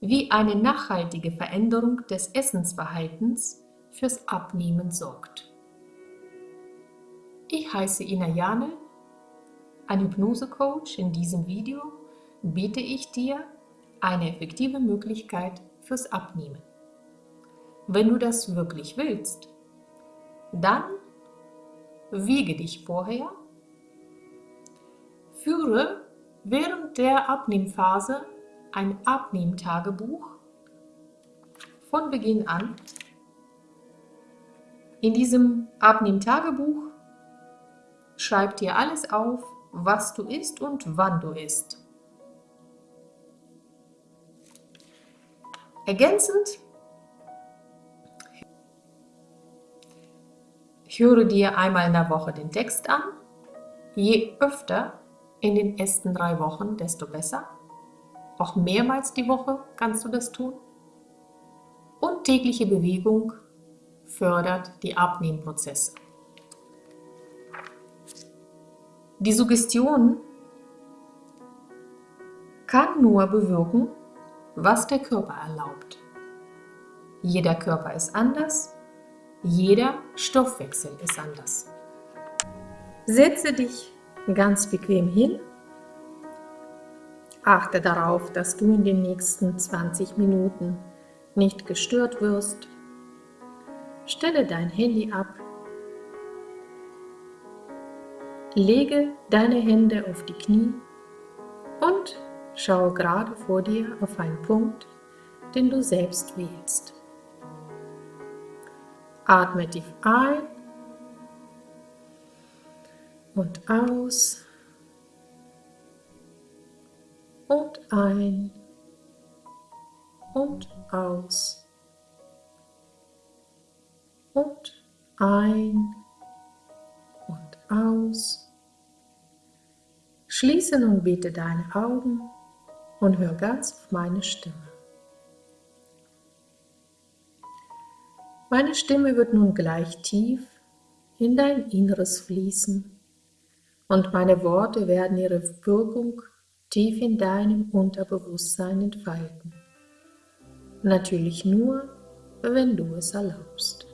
wie eine nachhaltige Veränderung des Essensverhaltens fürs Abnehmen sorgt. Ich heiße Ina Jane, ein Hypnose-Coach. In diesem Video biete ich dir eine effektive Möglichkeit fürs Abnehmen. Wenn du das wirklich willst, dann wiege dich vorher, führe während der Abnehmphase ein Abnehmtagebuch von Beginn an. In diesem Abnehmtagebuch schreib dir alles auf, was du isst und wann du isst. Ergänzend höre dir einmal in der Woche den Text an. Je öfter in den ersten drei Wochen, desto besser. Auch mehrmals die Woche kannst du das tun. Und tägliche Bewegung fördert die Abnehmprozesse. Die Suggestion kann nur bewirken, was der Körper erlaubt. Jeder Körper ist anders, jeder Stoffwechsel ist anders. Setze dich ganz bequem hin. Achte darauf, dass du in den nächsten 20 Minuten nicht gestört wirst. Stelle dein Handy ab. Lege deine Hände auf die Knie und schaue gerade vor dir auf einen Punkt, den du selbst wählst. Atme tief ein und aus ein und aus und ein und aus. Schließe nun bitte deine Augen und hör ganz auf meine Stimme. Meine Stimme wird nun gleich tief in dein Inneres fließen und meine Worte werden ihre Wirkung tief in deinem Unterbewusstsein entfalten. Natürlich nur, wenn du es erlaubst.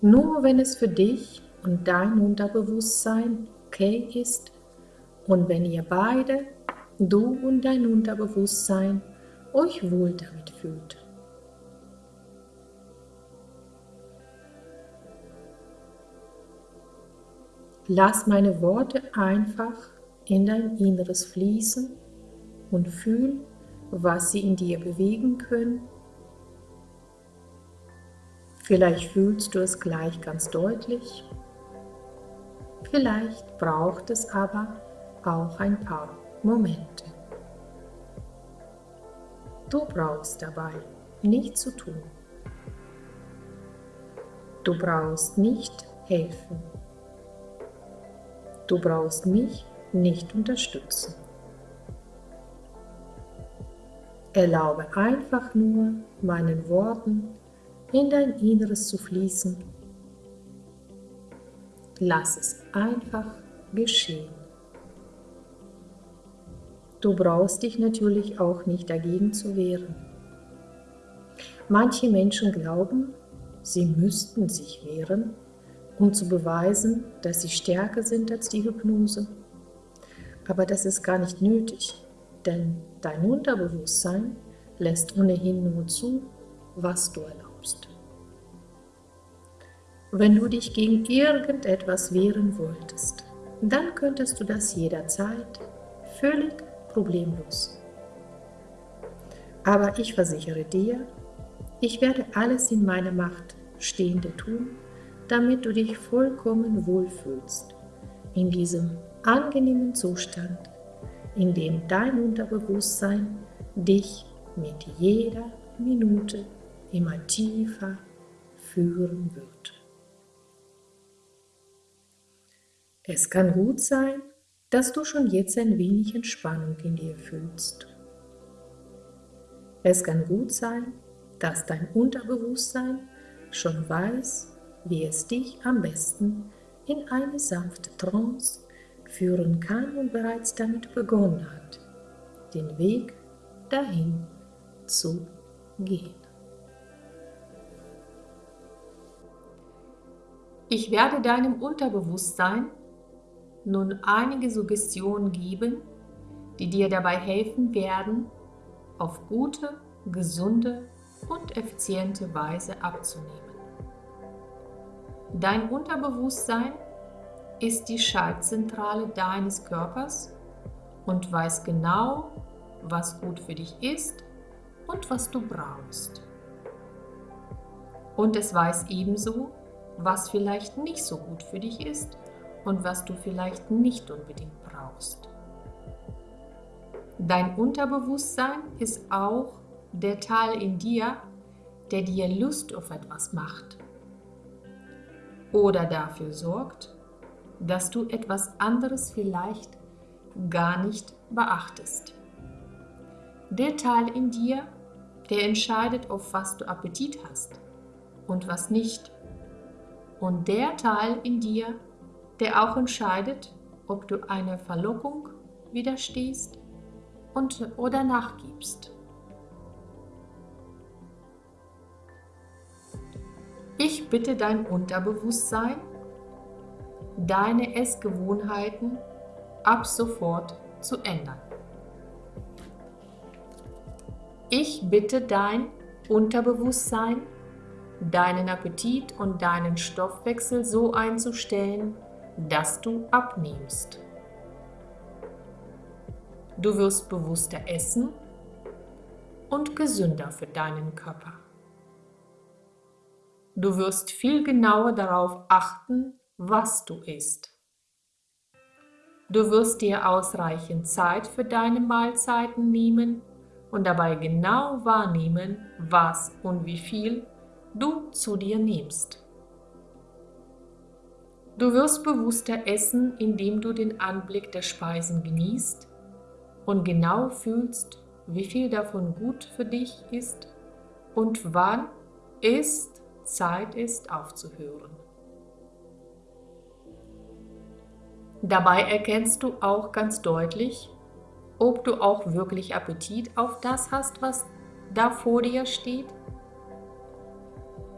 Nur wenn es für dich und dein Unterbewusstsein okay ist und wenn ihr beide, du und dein Unterbewusstsein, euch wohl damit fühlt. Lass meine Worte einfach in dein Inneres fließen und fühl, was sie in dir bewegen können. Vielleicht fühlst du es gleich ganz deutlich. Vielleicht braucht es aber auch ein paar Momente. Du brauchst dabei nichts zu tun. Du brauchst nicht helfen. Du brauchst mich nicht unterstützen. Erlaube einfach nur meinen Worten in dein Inneres zu fließen. Lass es einfach geschehen. Du brauchst dich natürlich auch nicht dagegen zu wehren. Manche Menschen glauben, sie müssten sich wehren, um zu beweisen, dass sie stärker sind als die Hypnose. Aber das ist gar nicht nötig, denn dein Unterbewusstsein lässt ohnehin nur zu, was du erlaubst. Wenn du dich gegen irgendetwas wehren wolltest, dann könntest du das jederzeit völlig problemlos. Aber ich versichere dir, ich werde alles in meiner Macht Stehende tun, damit du dich vollkommen wohlfühlst in diesem angenehmen Zustand, in dem dein Unterbewusstsein dich mit jeder Minute immer tiefer führen wird. Es kann gut sein, dass du schon jetzt ein wenig Entspannung in dir fühlst. Es kann gut sein, dass dein Unterbewusstsein schon weiß, wie es dich am besten in eine sanfte Trance führen kann und bereits damit begonnen hat, den Weg dahin zu gehen. Ich werde deinem Unterbewusstsein nun einige Suggestionen geben, die dir dabei helfen werden, auf gute, gesunde und effiziente Weise abzunehmen. Dein Unterbewusstsein ist die Schaltzentrale deines Körpers und weiß genau, was gut für dich ist und was du brauchst. Und es weiß ebenso, was vielleicht nicht so gut für dich ist und was du vielleicht nicht unbedingt brauchst. Dein Unterbewusstsein ist auch der Teil in dir, der dir Lust auf etwas macht oder dafür sorgt, dass du etwas anderes vielleicht gar nicht beachtest. Der Teil in dir, der entscheidet, auf was du Appetit hast und was nicht. Und der Teil in dir, der auch entscheidet, ob du einer Verlockung widerstehst und, oder nachgibst. Ich bitte dein Unterbewusstsein, deine Essgewohnheiten ab sofort zu ändern. Ich bitte dein Unterbewusstsein, deinen Appetit und deinen Stoffwechsel so einzustellen, dass du abnimmst. Du wirst bewusster essen und gesünder für deinen Körper. Du wirst viel genauer darauf achten, was du isst. Du wirst dir ausreichend Zeit für deine Mahlzeiten nehmen und dabei genau wahrnehmen, was und wie viel du zu dir nimmst. Du wirst bewusster essen, indem du den Anblick der Speisen genießt und genau fühlst, wie viel davon gut für dich ist und wann ist Zeit ist aufzuhören. Dabei erkennst du auch ganz deutlich, ob du auch wirklich Appetit auf das hast, was da vor dir steht.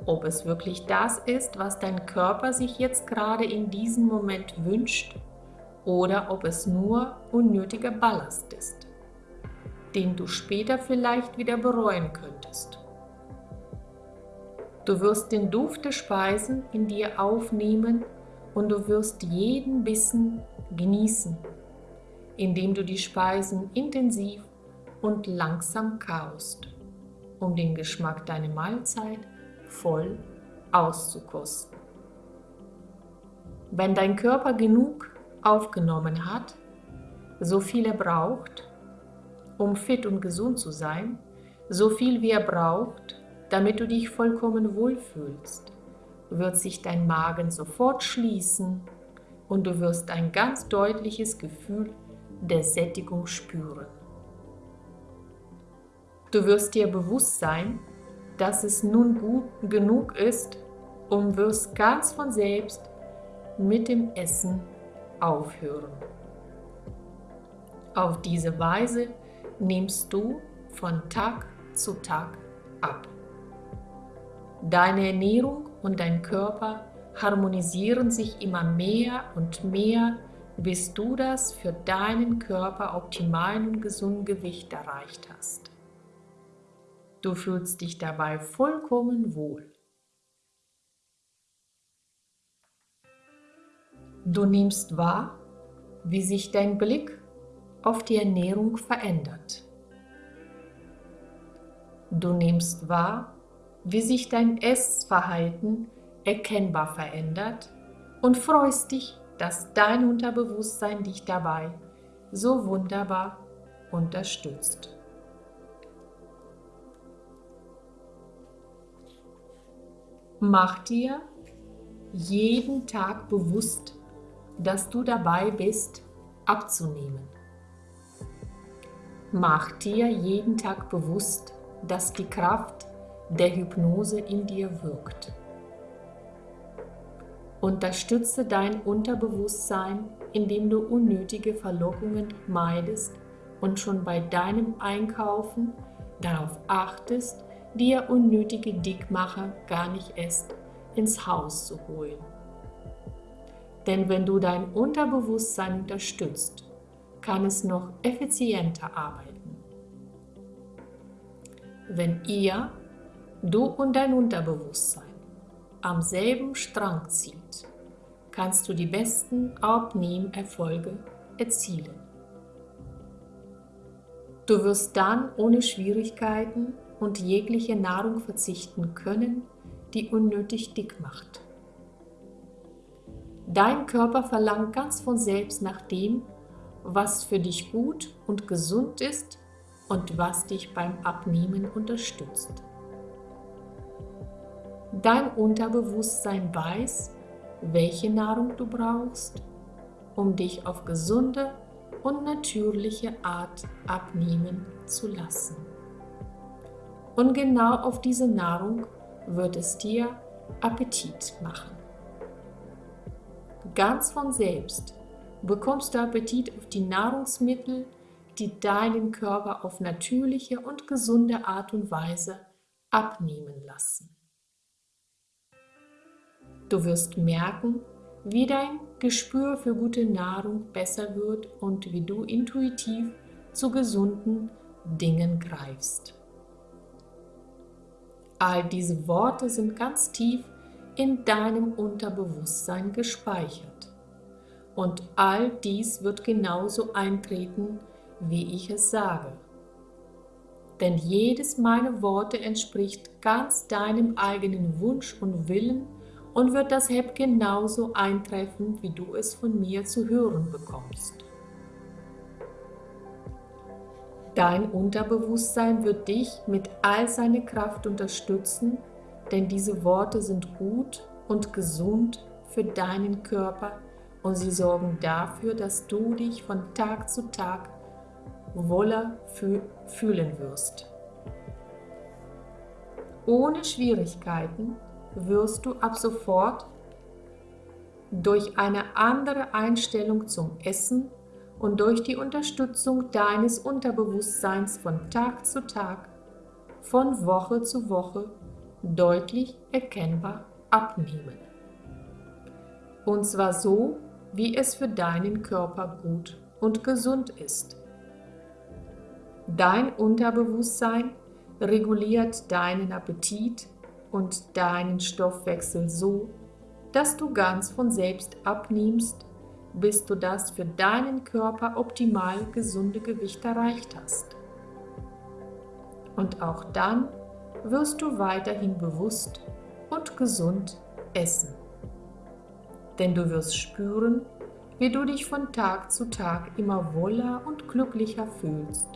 Ob es wirklich das ist, was dein Körper sich jetzt gerade in diesem Moment wünscht oder ob es nur unnötiger Ballast ist, den du später vielleicht wieder bereuen könntest. Du wirst den Duft der Speisen in dir aufnehmen und du wirst jeden Bissen genießen, indem du die Speisen intensiv und langsam kaust, um den Geschmack deiner Mahlzeit voll auszukosten. Wenn dein Körper genug aufgenommen hat, so viel er braucht, um fit und gesund zu sein, so viel wie er braucht, damit du dich vollkommen wohlfühlst, wird sich dein Magen sofort schließen und du wirst ein ganz deutliches Gefühl der Sättigung spüren. Du wirst dir bewusst sein, dass es nun gut genug ist und wirst ganz von selbst mit dem Essen aufhören. Auf diese Weise nimmst du von Tag zu Tag ab. Deine Ernährung und dein Körper harmonisieren sich immer mehr und mehr, bis du das für deinen Körper optimalen und gesunden Gewicht erreicht hast. Du fühlst dich dabei vollkommen wohl. Du nimmst wahr, wie sich dein Blick auf die Ernährung verändert. Du nimmst wahr, wie sich dein Essverhalten erkennbar verändert und freust dich, dass dein Unterbewusstsein dich dabei so wunderbar unterstützt. Mach dir jeden Tag bewusst, dass du dabei bist, abzunehmen. Mach dir jeden Tag bewusst, dass die Kraft der Hypnose in dir wirkt. Unterstütze dein Unterbewusstsein, indem du unnötige Verlockungen meidest und schon bei deinem Einkaufen darauf achtest, dir unnötige Dickmacher gar nicht erst ins Haus zu holen. Denn wenn du dein Unterbewusstsein unterstützt, kann es noch effizienter arbeiten. Wenn ihr, du und dein Unterbewusstsein, am selben Strang zieht, kannst du die besten Abnehmerfolge erzielen. Du wirst dann ohne Schwierigkeiten und jegliche Nahrung verzichten können, die unnötig dick macht. Dein Körper verlangt ganz von selbst nach dem, was für dich gut und gesund ist und was dich beim Abnehmen unterstützt. Dein Unterbewusstsein weiß, welche Nahrung du brauchst, um dich auf gesunde und natürliche Art abnehmen zu lassen. Und genau auf diese Nahrung wird es dir Appetit machen. Ganz von selbst bekommst du Appetit auf die Nahrungsmittel, die deinen Körper auf natürliche und gesunde Art und Weise abnehmen lassen. Du wirst merken, wie dein Gespür für gute Nahrung besser wird und wie du intuitiv zu gesunden Dingen greifst. All diese Worte sind ganz tief in deinem Unterbewusstsein gespeichert. Und all dies wird genauso eintreten, wie ich es sage. Denn jedes meiner Worte entspricht ganz deinem eigenen Wunsch und Willen und wird deshalb genauso eintreffen, wie du es von mir zu hören bekommst. Dein Unterbewusstsein wird dich mit all seiner Kraft unterstützen, denn diese Worte sind gut und gesund für deinen Körper und sie sorgen dafür, dass du dich von Tag zu Tag wohler fühlen wirst. Ohne Schwierigkeiten wirst du ab sofort durch eine andere Einstellung zum Essen und durch die Unterstützung deines Unterbewusstseins von Tag zu Tag, von Woche zu Woche deutlich erkennbar abnehmen. Und zwar so, wie es für deinen Körper gut und gesund ist. Dein Unterbewusstsein reguliert deinen Appetit und deinen Stoffwechsel so, dass du ganz von selbst abnimmst bis du das für deinen Körper optimal gesunde Gewicht erreicht hast. Und auch dann wirst du weiterhin bewusst und gesund essen. Denn du wirst spüren, wie du dich von Tag zu Tag immer wohler und glücklicher fühlst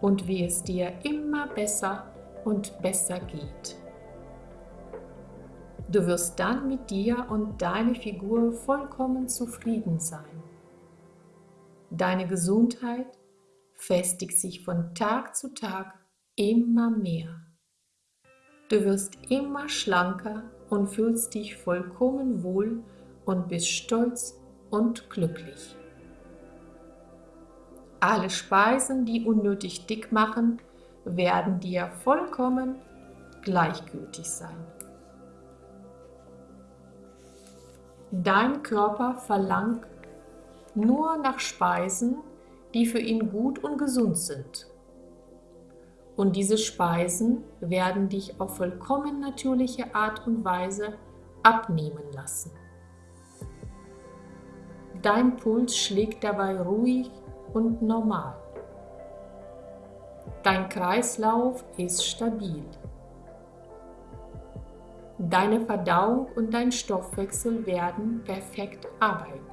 und wie es dir immer besser und besser geht. Du wirst dann mit dir und deiner Figur vollkommen zufrieden sein. Deine Gesundheit festigt sich von Tag zu Tag immer mehr. Du wirst immer schlanker und fühlst dich vollkommen wohl und bist stolz und glücklich. Alle Speisen, die unnötig dick machen, werden dir vollkommen gleichgültig sein. Dein Körper verlangt nur nach Speisen, die für ihn gut und gesund sind. Und diese Speisen werden dich auf vollkommen natürliche Art und Weise abnehmen lassen. Dein Puls schlägt dabei ruhig und normal. Dein Kreislauf ist stabil. Deine Verdauung und dein Stoffwechsel werden perfekt arbeiten.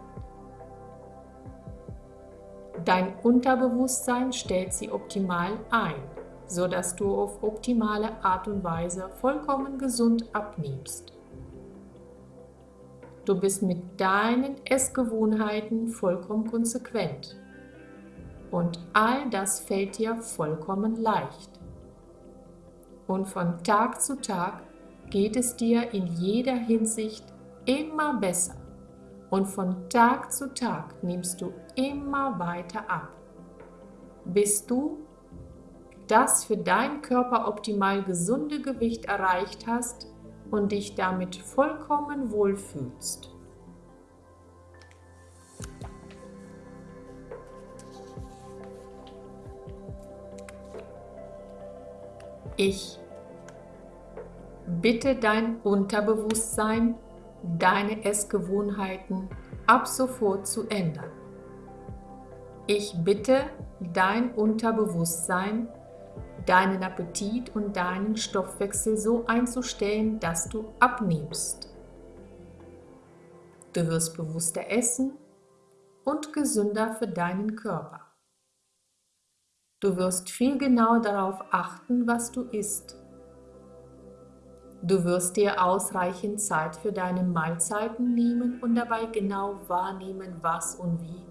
Dein Unterbewusstsein stellt sie optimal ein, sodass du auf optimale Art und Weise vollkommen gesund abnimmst. Du bist mit deinen Essgewohnheiten vollkommen konsequent. Und all das fällt dir vollkommen leicht. Und von Tag zu Tag geht es dir in jeder Hinsicht immer besser und von Tag zu Tag nimmst du immer weiter ab. bis du das für deinen Körper optimal gesunde Gewicht erreicht hast und dich damit vollkommen wohlfühlst. Ich bitte dein Unterbewusstsein, deine Essgewohnheiten ab sofort zu ändern. Ich bitte dein Unterbewusstsein, deinen Appetit und deinen Stoffwechsel so einzustellen, dass du abnimmst. Du wirst bewusster essen und gesünder für deinen Körper. Du wirst viel genauer darauf achten, was du isst. Du wirst dir ausreichend Zeit für deine Mahlzeiten nehmen und dabei genau wahrnehmen, was und wie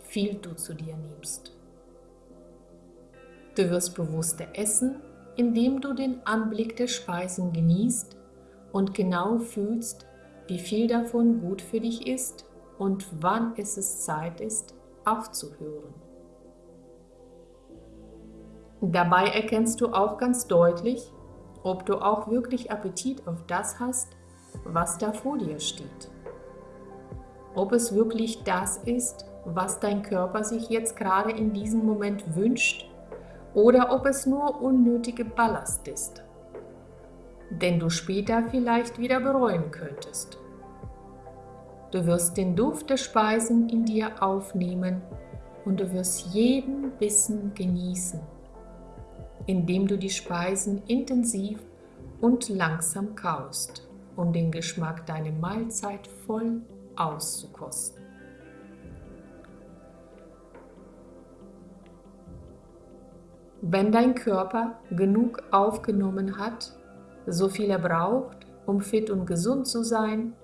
viel du zu dir nimmst. Du wirst bewusster essen, indem du den Anblick der Speisen genießt und genau fühlst, wie viel davon gut für dich ist und wann es Zeit ist, aufzuhören. Dabei erkennst du auch ganz deutlich, ob du auch wirklich Appetit auf das hast, was da vor dir steht. Ob es wirklich das ist, was dein Körper sich jetzt gerade in diesem Moment wünscht oder ob es nur unnötige Ballast ist, den du später vielleicht wieder bereuen könntest. Du wirst den Duft der Speisen in dir aufnehmen und du wirst jeden Bissen genießen, indem du die Speisen intensiv und langsam kaust, um den Geschmack deiner Mahlzeit voll auszukosten. Wenn dein Körper genug aufgenommen hat, so viel er braucht, um fit und gesund zu sein,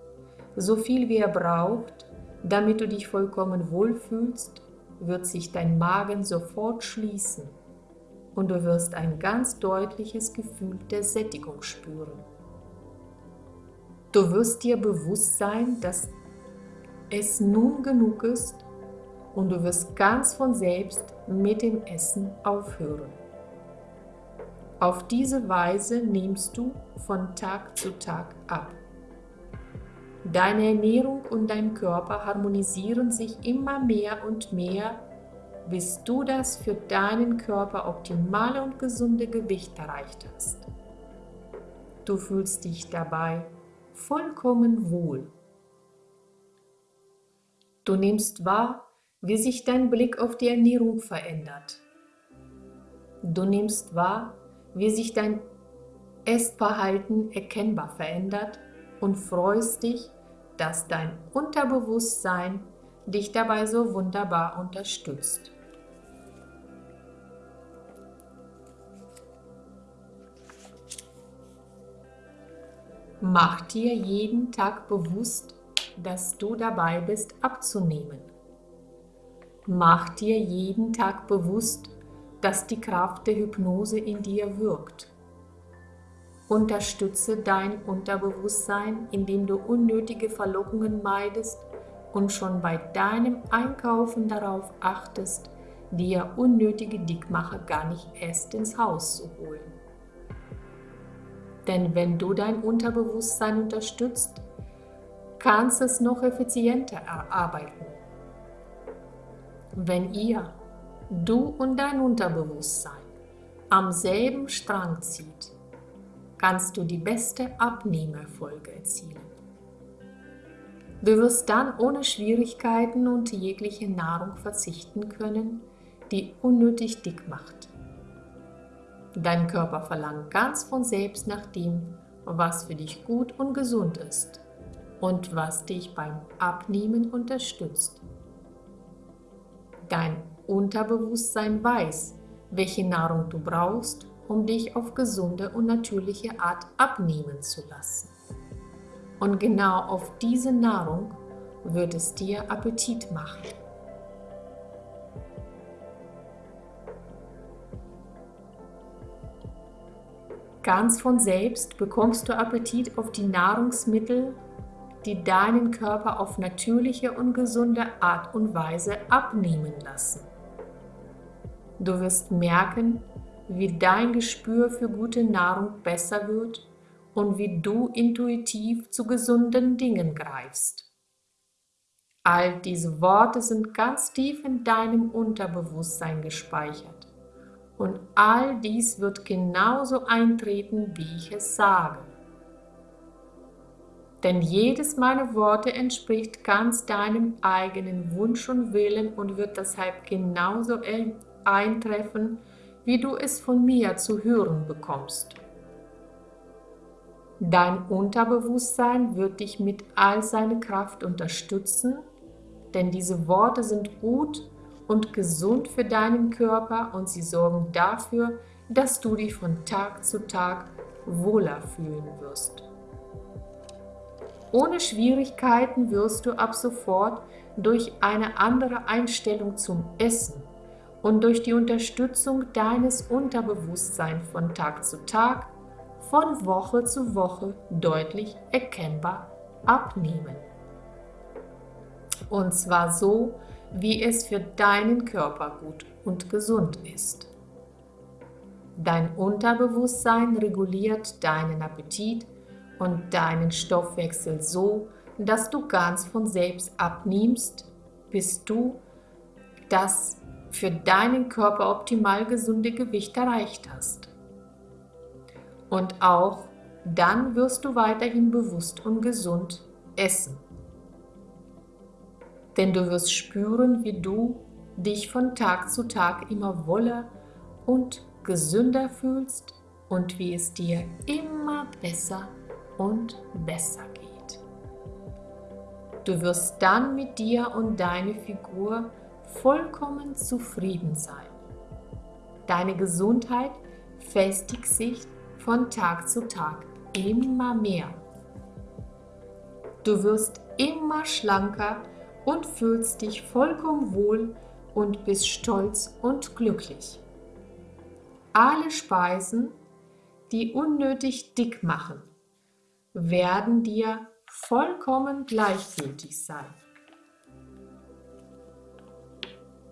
so viel wie er braucht, damit du dich vollkommen wohlfühlst, wird sich dein Magen sofort schließen und du wirst ein ganz deutliches Gefühl der Sättigung spüren. Du wirst dir bewusst sein, dass es nun genug ist und du wirst ganz von selbst mit dem Essen aufhören. Auf diese Weise nimmst du von Tag zu Tag ab. Deine Ernährung und dein Körper harmonisieren sich immer mehr und mehr, bis du das für deinen Körper optimale und gesunde Gewicht erreicht hast. Du fühlst dich dabei vollkommen wohl. Du nimmst wahr, wie sich dein Blick auf die Ernährung verändert. Du nimmst wahr, wie sich dein Essverhalten erkennbar verändert und freust dich, dass dein Unterbewusstsein dich dabei so wunderbar unterstützt. Mach dir jeden Tag bewusst, dass du dabei bist abzunehmen. Mach dir jeden Tag bewusst, dass die Kraft der Hypnose in dir wirkt. Unterstütze dein Unterbewusstsein, indem du unnötige Verlockungen meidest und schon bei deinem Einkaufen darauf achtest, dir unnötige Dickmacher gar nicht erst ins Haus zu holen. Denn wenn du dein Unterbewusstsein unterstützt, kannst es noch effizienter erarbeiten. Wenn ihr, du und dein Unterbewusstsein, am selben Strang zieht, kannst du die beste Abnehmerfolge erzielen. Du wirst dann ohne Schwierigkeiten und jegliche Nahrung verzichten können, die unnötig dick macht. Dein Körper verlangt ganz von selbst nach dem, was für dich gut und gesund ist und was dich beim Abnehmen unterstützt. Dein Unterbewusstsein weiß, welche Nahrung du brauchst, um dich auf gesunde und natürliche Art abnehmen zu lassen. Und genau auf diese Nahrung wird es dir Appetit machen. Ganz von selbst bekommst du Appetit auf die Nahrungsmittel, die deinen Körper auf natürliche und gesunde Art und Weise abnehmen lassen. Du wirst merken, wie dein Gespür für gute Nahrung besser wird und wie du intuitiv zu gesunden Dingen greifst. All diese Worte sind ganz tief in deinem Unterbewusstsein gespeichert. Und all dies wird genauso eintreten, wie ich es sage. Denn jedes meiner Worte entspricht ganz deinem eigenen Wunsch und Willen und wird deshalb genauso eintreffen, wie du es von mir zu hören bekommst. Dein Unterbewusstsein wird dich mit all seiner Kraft unterstützen, denn diese Worte sind gut und gesund für deinen Körper und sie sorgen dafür, dass du dich von Tag zu Tag wohler fühlen wirst. Ohne Schwierigkeiten wirst du ab sofort durch eine andere Einstellung zum Essen und durch die Unterstützung deines Unterbewusstseins von Tag zu Tag, von Woche zu Woche deutlich erkennbar abnehmen. Und zwar so, wie es für deinen Körper gut und gesund ist. Dein Unterbewusstsein reguliert deinen Appetit und deinen Stoffwechsel so, dass du ganz von selbst abnimmst, bis du das für deinen Körper optimal gesunde Gewicht erreicht hast. Und auch dann wirst du weiterhin bewusst und gesund essen. Denn du wirst spüren, wie du dich von Tag zu Tag immer wohler und gesünder fühlst und wie es dir immer besser und besser geht. Du wirst dann mit dir und deiner Figur vollkommen zufrieden sein. Deine Gesundheit festigt sich von Tag zu Tag immer mehr. Du wirst immer schlanker und fühlst dich vollkommen wohl und bist stolz und glücklich. Alle Speisen, die unnötig dick machen, werden dir vollkommen gleichgültig sein.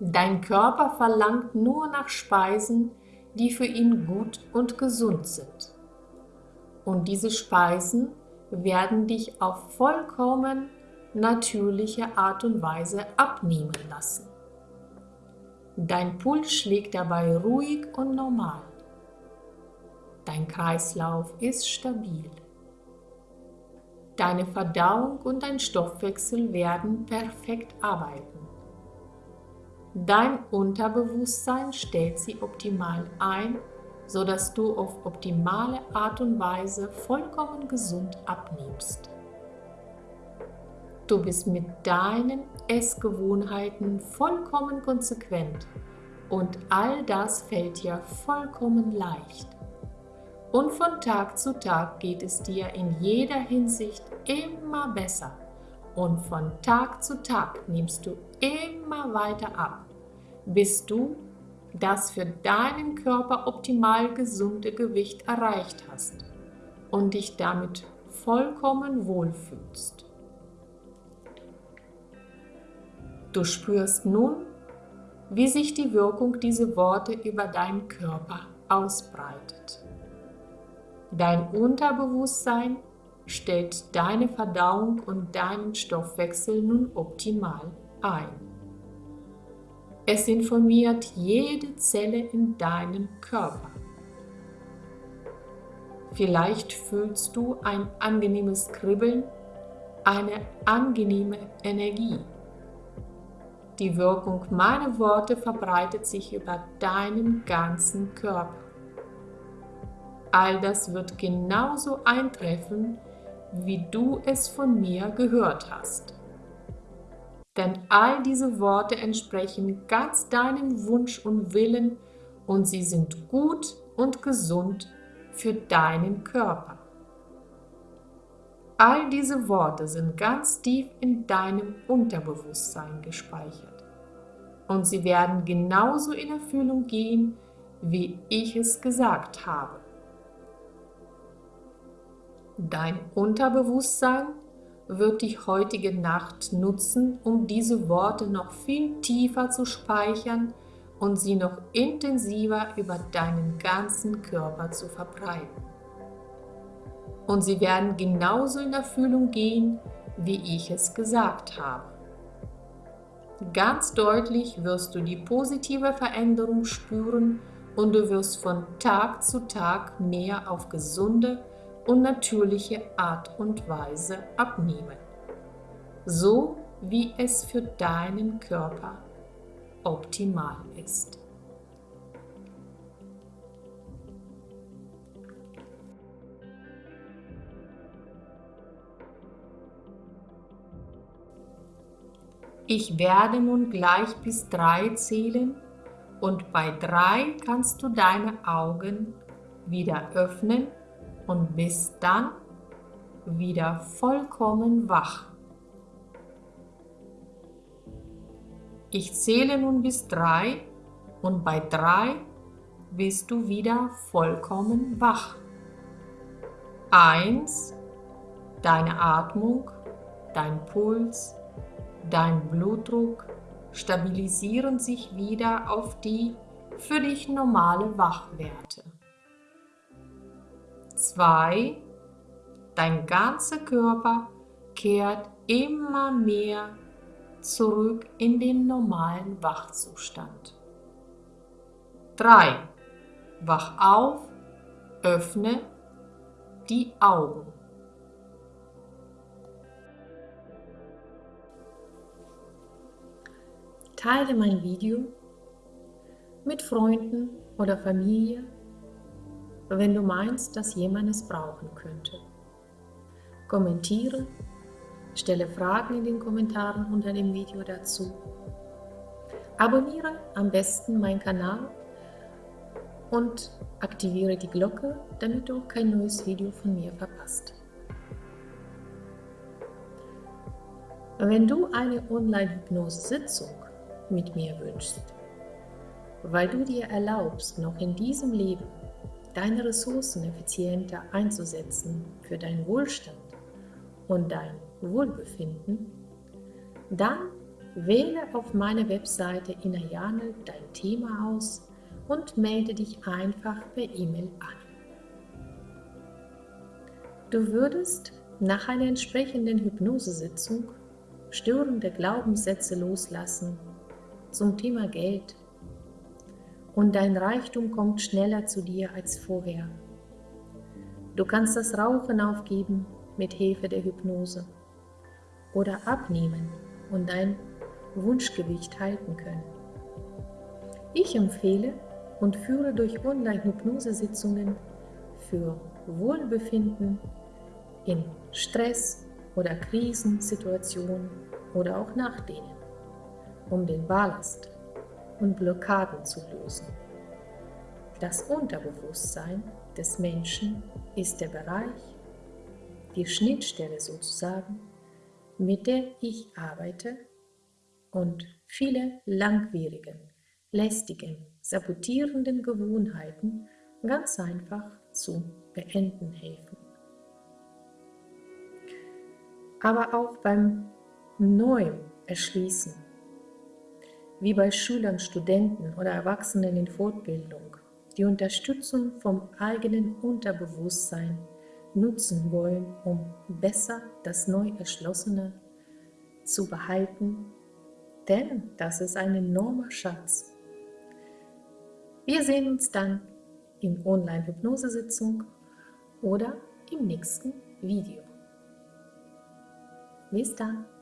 Dein Körper verlangt nur nach Speisen, die für ihn gut und gesund sind. Und diese Speisen werden dich auf vollkommen natürliche Art und Weise abnehmen lassen. Dein Puls schlägt dabei ruhig und normal. Dein Kreislauf ist stabil. Deine Verdauung und dein Stoffwechsel werden perfekt arbeiten. Dein Unterbewusstsein stellt sie optimal ein, sodass du auf optimale Art und Weise vollkommen gesund abnimmst. Du bist mit deinen Essgewohnheiten vollkommen konsequent und all das fällt dir vollkommen leicht. Und von Tag zu Tag geht es dir in jeder Hinsicht immer besser. Und von Tag zu Tag nimmst du immer weiter ab, bis du das für deinen Körper optimal gesunde Gewicht erreicht hast und dich damit vollkommen wohlfühlst. Du spürst nun, wie sich die Wirkung dieser Worte über deinen Körper ausbreitet. Dein Unterbewusstsein stellt deine Verdauung und deinen Stoffwechsel nun optimal ein. Es informiert jede Zelle in deinem Körper. Vielleicht fühlst du ein angenehmes Kribbeln, eine angenehme Energie. Die Wirkung meiner Worte verbreitet sich über deinen ganzen Körper. All das wird genauso eintreffen, wie du es von mir gehört hast. Denn all diese Worte entsprechen ganz deinem Wunsch und Willen und sie sind gut und gesund für deinen Körper. All diese Worte sind ganz tief in deinem Unterbewusstsein gespeichert und sie werden genauso in Erfüllung gehen, wie ich es gesagt habe. Dein Unterbewusstsein wird die heutige Nacht nutzen, um diese Worte noch viel tiefer zu speichern und sie noch intensiver über deinen ganzen Körper zu verbreiten. Und sie werden genauso in Erfüllung gehen, wie ich es gesagt habe. Ganz deutlich wirst du die positive Veränderung spüren und du wirst von Tag zu Tag mehr auf gesunde und natürliche Art und Weise abnehmen. So wie es für deinen Körper optimal ist. Ich werde nun gleich bis drei zählen und bei drei kannst du deine Augen wieder öffnen und bist dann wieder vollkommen wach. Ich zähle nun bis drei und bei drei bist du wieder vollkommen wach. Eins, deine Atmung, dein Puls, dein Blutdruck stabilisieren sich wieder auf die für dich normale Wachwerte. 2. Dein ganzer Körper kehrt immer mehr zurück in den normalen Wachzustand. 3. Wach auf, öffne die Augen. Teile mein Video mit Freunden oder Familie, wenn du meinst, dass jemand es brauchen könnte. Kommentiere Stelle Fragen in den Kommentaren unter dem Video dazu. Abonniere am besten meinen Kanal und aktiviere die Glocke, damit du kein neues Video von mir verpasst. Wenn du eine Online-Hypnose-Sitzung mit mir wünschst, weil du dir erlaubst, noch in diesem Leben deine Ressourcen effizienter einzusetzen für deinen Wohlstand und dein Wohlbefinden, dann wähle auf meiner Webseite Inayane dein Thema aus und melde dich einfach per E-Mail an. Du würdest nach einer entsprechenden Hypnosesitzung störende Glaubenssätze loslassen zum Thema Geld und dein Reichtum kommt schneller zu dir als vorher. Du kannst das Rauchen aufgeben mit Hilfe der Hypnose oder abnehmen und dein Wunschgewicht halten können. Ich empfehle und führe durch Online-Hypnosesitzungen für Wohlbefinden in Stress- oder Krisensituationen oder auch nach denen, um den Ballast und Blockaden zu lösen. Das Unterbewusstsein des Menschen ist der Bereich, die Schnittstelle sozusagen mit der ich arbeite und viele langwierigen, lästigen, sabotierenden Gewohnheiten ganz einfach zu beenden helfen. Aber auch beim neuen Erschließen, wie bei Schülern, Studenten oder Erwachsenen in Fortbildung, die Unterstützung vom eigenen Unterbewusstsein nutzen wollen, um besser das neu Erschlossene zu behalten, denn das ist ein enormer Schatz. Wir sehen uns dann in Online-Hypnosesitzung oder im nächsten Video. Bis dann!